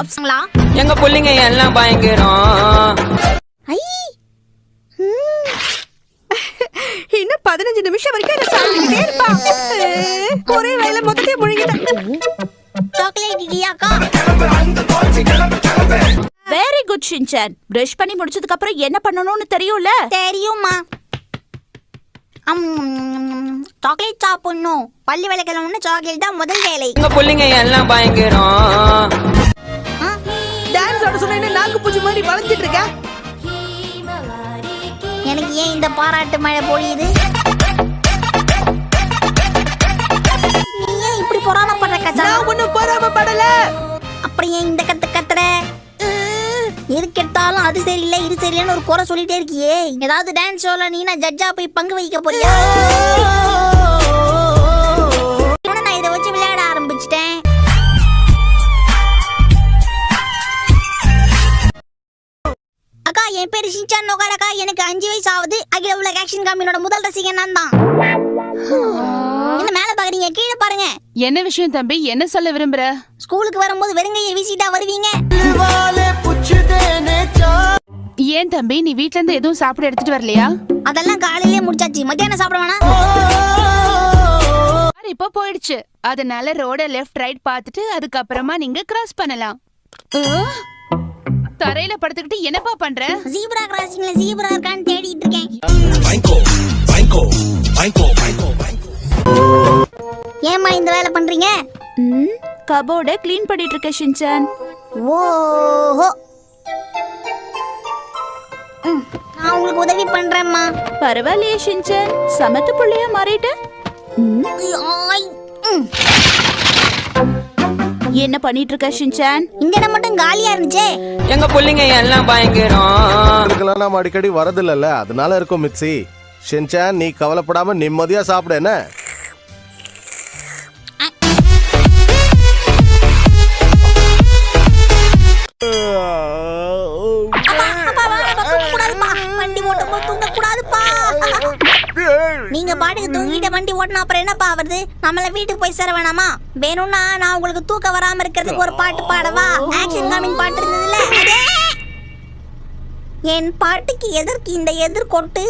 லாப்ஸ்ங்களா எங்க புள்ளைங்க எல்லாம் பயங்கரம். ஐ! இன்னும் பதினஞ்சு நிமிஷம் வரைக்கும் என்ன சாப்பிட்டுக்கிட்டே இருப்பா. ஒரே வேலை மொத்தத்தையும் முழுங்கிட்டேன். சாக்லேட் இடியாக்கா. வெரி குட் ஷின்சான் பிரஷ் பண்ணி முடிச்சதுக்கு அப்புறம் என்ன பண்ணணும்னு தெரியும்ல? தெரியுமா சாக்லேட் சாப்பிடணும். பள்ளி விளக்கணும்னு சாக்லேட் தான் முதல் வேலை. எங்க புள்ளைங்க எல்லாம் பயங்கரம். வளைஞ்சிட்டு இருக்க எனக்கு ஏன் இந்த பாராட்டு மழை பொழியுது? நீ ஏன் இப்படி பொறாமப்படுற கச்சா நான் ஒண்ணும் பொறாம படல அப்படி ஏன் இந்த கத்து கத்துற? எதுக்கு எடுத்தாலும் அது சரியில்லை இது சரியில்லைன்னு ஒரு குறை சொல்லிட்டே இருக்கியே. ஏதாவது டான்ஸ் ஷோல நீ நான் ஜட்ஜா போய் பங்கு வகிக்க போறியா? என் பேரு ஷின்சான் நோகாட் அக்கா எனக்கு அஞ்சு வயசு ஆகுது அகில உலக ஆக்ஷன் காமினோட முதல் ரசிகன் நான் தான். என்ன மேல பாக்குறீங்க? கீழே பாருங்க. என்ன விஷயம் தம்பி? என்ன சொல்ல விரும்புற? ஸ்கூலுக்கு வரும்போது வெறுங்கையை வீசிட்டா வருவீங்க. ஏன் தம்பி? நீ வீட்ல இருந்து எதுவும் சாப்பிட எடுத்துட்டு வரலையா? அதெல்லாம் காலையிலேயே முடிச்சாச்சு. மத்தியானம் சாப்பிட கார் இப்போ போயிடுச்சு. அதனால ரோட லெஃப்ட் ரைட் பார்த்துட்டு அதுக்கப்புறமா நீங்க கிராஸ் பண்ணலாம்? தரையில படுத்துக்கிட்டு என்னப்பா பண்ற? ஜீப்ரா கிராசிங்ல ஜீப்ரா இருக்கான்னு தேடிட்டு இருக்கேன். ஏம்மா இந்த வேலை பண்றீங்க? ம் கபோர்டை க்ளீன் பண்ணிட்டு இருக்க ஷின்சான் ஓஹோ. ம், நான் உங்களுக்கு உதவி பண்றேம்மா. பரவாயில்லையே ஷின்சான் சமத்து புள்ளையா மாறிட்ட. ம். என்ன பண்ணிட்டு இருக்க ஷின்சான் இடம் மட்டும் காலியா இருந்துச்சே? எங்க புள்ளைங்க எல்லாம் பயங்கரம். இதுக்கெல்லாம் நாம அடிக்கடி வரதில்லைல்ல. அதனால இருக்கும் மிக்ஸி. ஷின்சான் நீ கவலைப்படாம நிம்மதியா சாப்பிடு என்ன. வண்டி ஓட்டும் போது தூங்கக்கூடாதுப்பா. நீங்க பாட்டுக்கு தூங்கிட்ட வண்டி ஓட்டினா அப்புறம் என்னப்பா ஆவறது நம்மள வீட்டுக்கு போய் சேர வேணாமா? வேணும்னா நான் உங்களுக்கு தூக்கம் வராம இருக்கிறதுக்கு ஒரு பாட்டு பாடவா? ஆக்ஷன் காமிங் பாட்டு இருந்ததுல என் பாட்டுக்கு எதற்கு இந்த எதிர்கொட்டு